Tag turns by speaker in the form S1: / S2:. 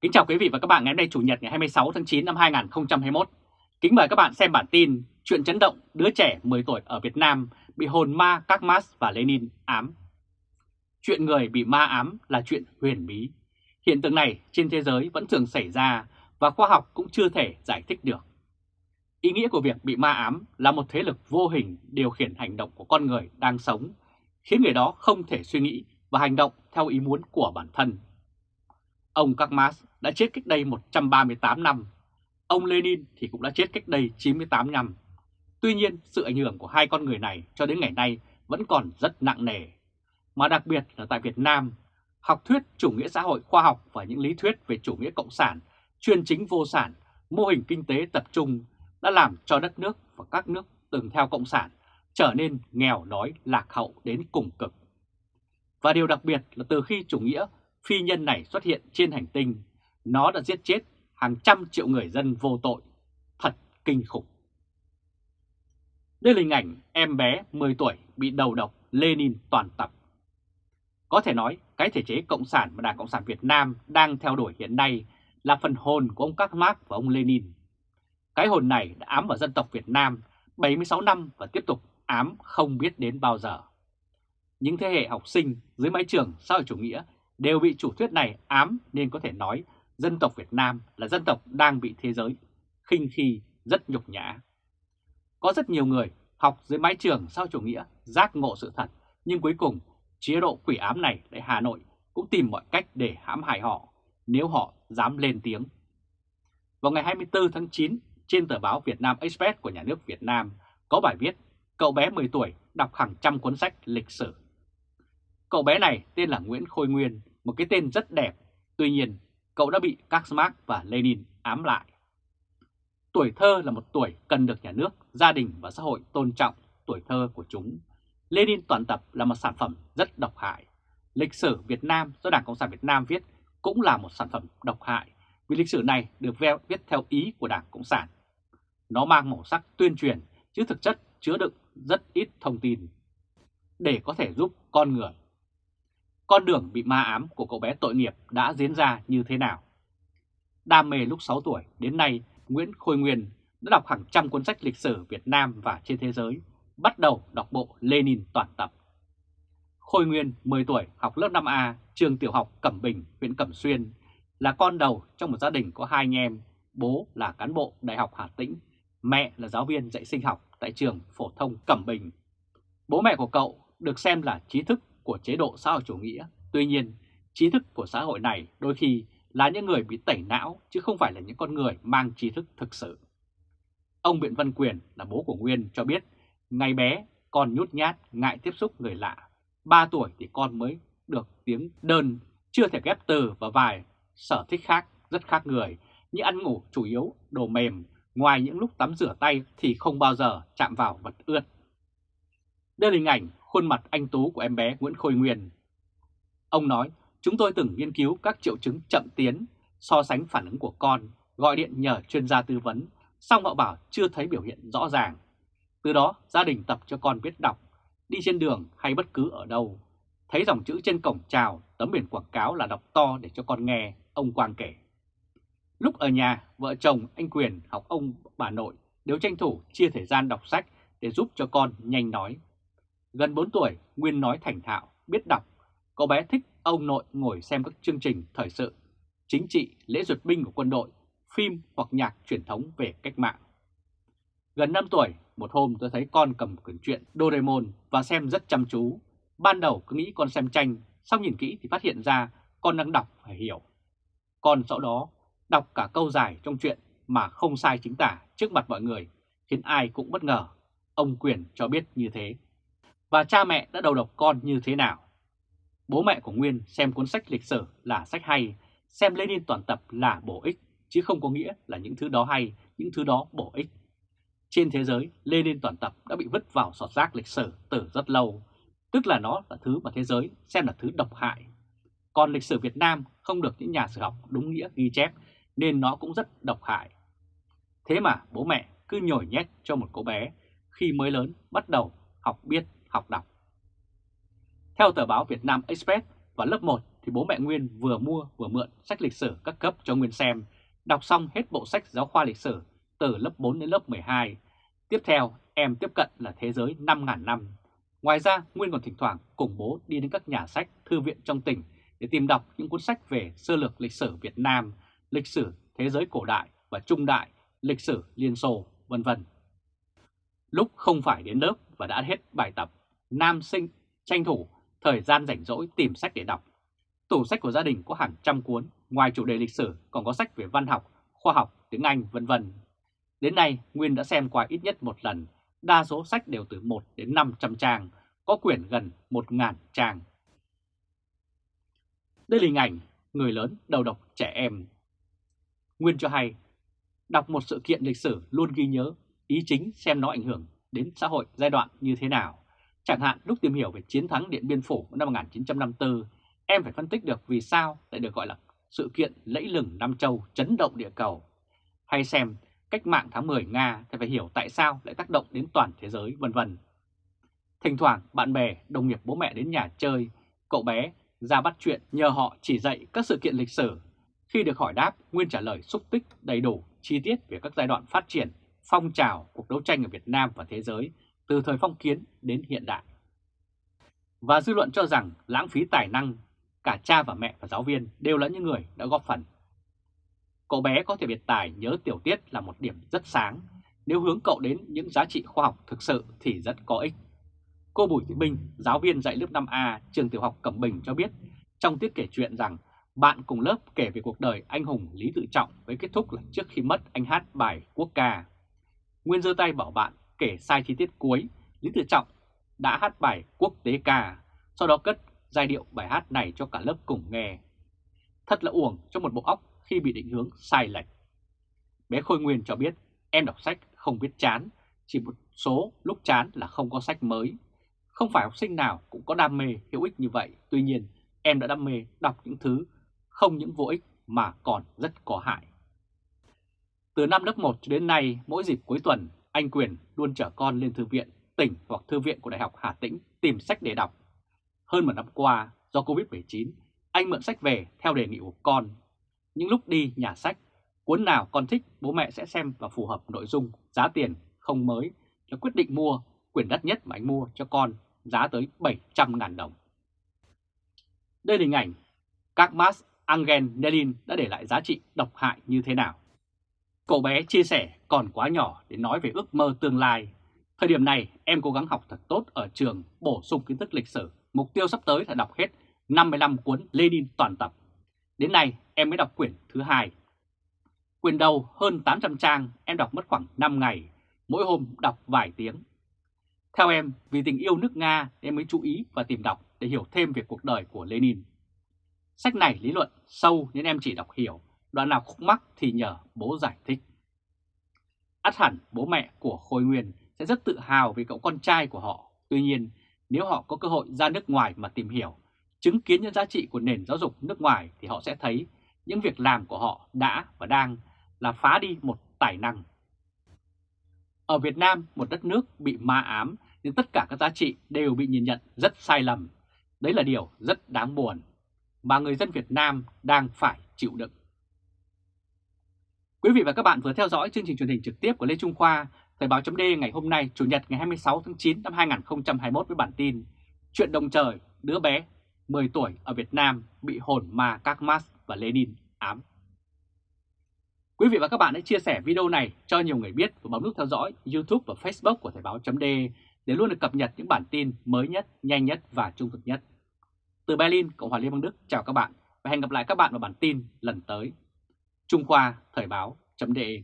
S1: Kính chào quý vị và các bạn ngày hôm nay Chủ nhật ngày 26 tháng 9 năm 2021. Kính mời các bạn xem bản tin Chuyện chấn động đứa trẻ 10 tuổi ở Việt Nam bị hồn ma các Marx và Lenin ám. Chuyện người bị ma ám là chuyện huyền bí. Hiện tượng này trên thế giới vẫn thường xảy ra và khoa học cũng chưa thể giải thích được. Ý nghĩa của việc bị ma ám là một thế lực vô hình điều khiển hành động của con người đang sống, khiến người đó không thể suy nghĩ và hành động theo ý muốn của bản thân. Ông Karl Marx đã chết cách đây 138 năm, ông Lenin thì cũng đã chết cách đây 98 năm. Tuy nhiên, sự ảnh hưởng của hai con người này cho đến ngày nay vẫn còn rất nặng nề. Mà đặc biệt là tại Việt Nam, học thuyết chủ nghĩa xã hội khoa học và những lý thuyết về chủ nghĩa cộng sản, chuyên chính vô sản, mô hình kinh tế tập trung đã làm cho đất nước và các nước từng theo cộng sản trở nên nghèo đói lạc hậu đến cùng cực. Và điều đặc biệt là từ khi chủ nghĩa phi nhân này xuất hiện trên hành tinh, nó đã giết chết hàng trăm triệu người dân vô tội. Thật kinh khủng. Đây là hình ảnh em bé 10 tuổi bị đầu độc Lenin toàn tập. Có thể nói cái thể chế Cộng sản mà Đảng Cộng sản Việt Nam đang theo đuổi hiện nay là phần hồn của ông Các Marx và ông Lenin. Cái hồn này đã ám vào dân tộc Việt Nam 76 năm và tiếp tục ám không biết đến bao giờ. Những thế hệ học sinh dưới mái trường xã hội chủ nghĩa đều bị chủ thuyết này ám nên có thể nói dân tộc Việt Nam là dân tộc đang bị thế giới khinh khi rất nhục nhã. Có rất nhiều người học dưới mái trường sau chủ nghĩa giác ngộ sự thật, nhưng cuối cùng chế độ quỷ ám này tại Hà Nội cũng tìm mọi cách để hãm hại họ nếu họ dám lên tiếng. Vào ngày 24 tháng 9, trên tờ báo Việt Nam Express của nhà nước Việt Nam có bài viết cậu bé 10 tuổi đọc hàng trăm cuốn sách lịch sử. Cậu bé này tên là Nguyễn Khôi Nguyên, một cái tên rất đẹp, tuy nhiên cậu đã bị các Marx và Lenin ám lại. Tuổi thơ là một tuổi cần được nhà nước, gia đình và xã hội tôn trọng tuổi thơ của chúng. Lenin toàn tập là một sản phẩm rất độc hại. Lịch sử Việt Nam do Đảng Cộng sản Việt Nam viết cũng là một sản phẩm độc hại vì lịch sử này được viết theo ý của Đảng Cộng sản. Nó mang màu sắc tuyên truyền chứ thực chất chứa đựng rất ít thông tin để có thể giúp con người con đường bị ma ám của cậu bé tội nghiệp đã diễn ra như thế nào. Đam mê lúc 6 tuổi đến nay, Nguyễn Khôi Nguyên đã đọc hàng trăm cuốn sách lịch sử Việt Nam và trên thế giới, bắt đầu đọc bộ Lenin toàn tập. Khôi Nguyên, 10 tuổi, học lớp 5A, trường tiểu học Cẩm Bình, huyện Cẩm Xuyên, là con đầu trong một gia đình có hai anh em, bố là cán bộ Đại học Hà Tĩnh, mẹ là giáo viên dạy sinh học tại trường phổ thông Cẩm Bình. Bố mẹ của cậu được xem là trí thức của chế độ xã hội chủ nghĩa. Tuy nhiên, trí thức của xã hội này đôi khi là những người bị tẩy não chứ không phải là những con người mang trí thức thực sự. Ông Biện Văn Quyền là bố của Nguyên cho biết, ngày bé con nhút nhát, ngại tiếp xúc người lạ. 3 tuổi thì con mới được tiếng đơn, chưa thể ghép từ và vài sở thích khác rất khác người, như ăn ngủ chủ yếu đồ mềm, ngoài những lúc tắm rửa tay thì không bao giờ chạm vào vật ướt. Đây là hình ảnh khuôn mặt anh Tú của em bé Nguyễn Khôi Nguyên. Ông nói, chúng tôi từng nghiên cứu các triệu chứng chậm tiến, so sánh phản ứng của con, gọi điện nhờ chuyên gia tư vấn, xong họ bảo chưa thấy biểu hiện rõ ràng. Từ đó gia đình tập cho con biết đọc, đi trên đường hay bất cứ ở đâu. Thấy dòng chữ trên cổng chào, tấm biển quảng cáo là đọc to để cho con nghe, ông Quang kể. Lúc ở nhà, vợ chồng anh Quyền học ông bà nội đều tranh thủ chia thời gian đọc sách để giúp cho con nhanh nói. Gần 4 tuổi, Nguyên nói thành thạo, biết đọc. Cậu bé thích ông nội ngồi xem các chương trình thời sự, chính trị, lễ duyệt binh của quân đội, phim hoặc nhạc truyền thống về cách mạng. Gần 5 tuổi, một hôm tôi thấy con cầm quyển truyện Doraemon và xem rất chăm chú. Ban đầu cứ nghĩ con xem tranh, sau nhìn kỹ thì phát hiện ra con đang đọc phải hiểu. Con sau đó đọc cả câu dài trong truyện mà không sai chính tả trước mặt mọi người, khiến ai cũng bất ngờ. Ông Quyền cho biết như thế và cha mẹ đã đầu độc con như thế nào. Bố mẹ của Nguyên xem cuốn sách lịch sử là sách hay, xem Lenin toàn tập là bổ ích, chứ không có nghĩa là những thứ đó hay, những thứ đó bổ ích. Trên thế giới, Lenin toàn tập đã bị vứt vào sọt rác lịch sử từ rất lâu, tức là nó là thứ mà thế giới xem là thứ độc hại. Còn lịch sử Việt Nam không được những nhà sử học đúng nghĩa ghi chép nên nó cũng rất độc hại. Thế mà bố mẹ cứ nhồi nhét cho một cô bé khi mới lớn bắt đầu học biết học đọc. Theo tờ báo Việt Nam Express, vào lớp 1 thì bố mẹ Nguyên vừa mua vừa mượn sách lịch sử các cấp cho Nguyên xem, đọc xong hết bộ sách giáo khoa lịch sử từ lớp 4 đến lớp 12. Tiếp theo, em tiếp cận là thế giới 5.000 năm. Ngoài ra, Nguyên còn thỉnh thoảng cùng bố đi đến các nhà sách, thư viện trong tỉnh để tìm đọc những cuốn sách về sơ lược lịch sử Việt Nam, lịch sử thế giới cổ đại và trung đại, lịch sử Liên Xô, vân vân. Lúc không phải đến lớp và đã hết bài tập, nam sinh tranh thủ thời gian rảnh rỗi tìm sách để đọc. Tủ sách của gia đình có hàng trăm cuốn, ngoài chủ đề lịch sử còn có sách về văn học, khoa học, tiếng Anh, vân vân. Đến nay, Nguyên đã xem qua ít nhất một lần, đa số sách đều từ 1 đến 500 trang, có quyển gần 1.000 trang. Đây là hình ảnh người lớn đầu độc trẻ em. Nguyên cho hay, đọc một sự kiện lịch sử luôn ghi nhớ ý chính xem nó ảnh hưởng đến xã hội giai đoạn như thế nào. Chẳng hạn lúc tìm hiểu về chiến thắng Điện Biên Phủ năm 1954, em phải phân tích được vì sao lại được gọi là sự kiện lẫy lừng Nam Châu chấn động địa cầu. Hay xem cách mạng tháng 10 Nga thì phải hiểu tại sao lại tác động đến toàn thế giới vân vân. Thỉnh thoảng bạn bè, đồng nghiệp bố mẹ đến nhà chơi, cậu bé ra bắt chuyện nhờ họ chỉ dạy các sự kiện lịch sử. Khi được hỏi đáp, Nguyên trả lời xúc tích đầy đủ, chi tiết về các giai đoạn phát triển, phong trào cuộc đấu tranh ở Việt Nam và thế giới từ thời phong kiến đến hiện đại. Và dư luận cho rằng lãng phí tài năng, cả cha và mẹ và giáo viên đều là những người đã góp phần. Cậu bé có thể biệt tài nhớ tiểu tiết là một điểm rất sáng, nếu hướng cậu đến những giá trị khoa học thực sự thì rất có ích. Cô Bùi Thị Minh, giáo viên dạy lớp 5A trường tiểu học Cẩm Bình cho biết trong tiết kể chuyện rằng bạn cùng lớp kể về cuộc đời anh hùng Lý Tự Trọng với kết thúc là trước khi mất anh hát bài quốc ca. Nguyên giơ tay bảo bạn kể sai chi tiết cuối, Lý Tự Trọng đã hát bài quốc tế ca, sau đó cất giai điệu bài hát này cho cả lớp cùng nghe. Thật là uổng cho một bộ óc khi bị định hướng sai lệch. Bé Khôi Nguyên cho biết em đọc sách không biết chán, chỉ một số lúc chán là không có sách mới. Không phải học sinh nào cũng có đam mê hữu ích như vậy, tuy nhiên em đã đam mê đọc những thứ không những vô ích mà còn rất có hại. Từ năm lớp 1 cho đến nay, mỗi dịp cuối tuần, anh Quyền luôn chở con lên thư viện tỉnh hoặc thư viện của Đại học Hà Tĩnh tìm sách để đọc. Hơn một năm qua, do Covid-19, anh mượn sách về theo đề nghị của con. Những lúc đi nhà sách, cuốn nào con thích bố mẹ sẽ xem và phù hợp nội dung, giá tiền không mới là quyết định mua quyển đắt nhất mà anh mua cho con giá tới 700.000 đồng. Đây là hình ảnh các Marx, Angen Nelin đã để lại giá trị độc hại như thế nào. Cậu bé chia sẻ còn quá nhỏ để nói về ước mơ tương lai. Thời điểm này em cố gắng học thật tốt ở trường, bổ sung kiến thức lịch sử. Mục tiêu sắp tới là đọc hết 55 cuốn Lenin toàn tập. Đến nay em mới đọc quyển thứ hai. Quyển đầu hơn 800 trang em đọc mất khoảng 5 ngày, mỗi hôm đọc vài tiếng. Theo em, vì tình yêu nước Nga em mới chú ý và tìm đọc để hiểu thêm về cuộc đời của Lenin. Sách này lý luận sâu nên em chỉ đọc hiểu, đoạn nào khúc mắc thì nhờ bố giải thích. Át hẳn bố mẹ của Khôi Nguyên sẽ rất tự hào vì cậu con trai của họ. Tuy nhiên, nếu họ có cơ hội ra nước ngoài mà tìm hiểu, chứng kiến những giá trị của nền giáo dục nước ngoài thì họ sẽ thấy những việc làm của họ đã và đang là phá đi một tài năng. Ở Việt Nam, một đất nước bị ma ám nên tất cả các giá trị đều bị nhìn nhận rất sai lầm. Đấy là điều rất đáng buồn mà người dân Việt Nam đang phải chịu đựng. Quý vị và các bạn vừa theo dõi chương trình truyền hình trực tiếp của Lê Trung Khoa, Thời báo chấm ngày hôm nay, Chủ nhật ngày 26 tháng 9 năm 2021 với bản tin Chuyện đồng trời, đứa bé 10 tuổi ở Việt Nam bị hồn ma các Marx và Lenin ám. Quý vị và các bạn hãy chia sẻ video này cho nhiều người biết và bấm nút theo dõi YouTube và Facebook của Thời báo chấm để luôn được cập nhật những bản tin mới nhất, nhanh nhất và trung thực nhất. Từ Berlin, Cộng hòa Liên bang Đức chào các bạn và hẹn gặp lại các bạn vào bản tin lần tới. Trung Khoa Thời báo .de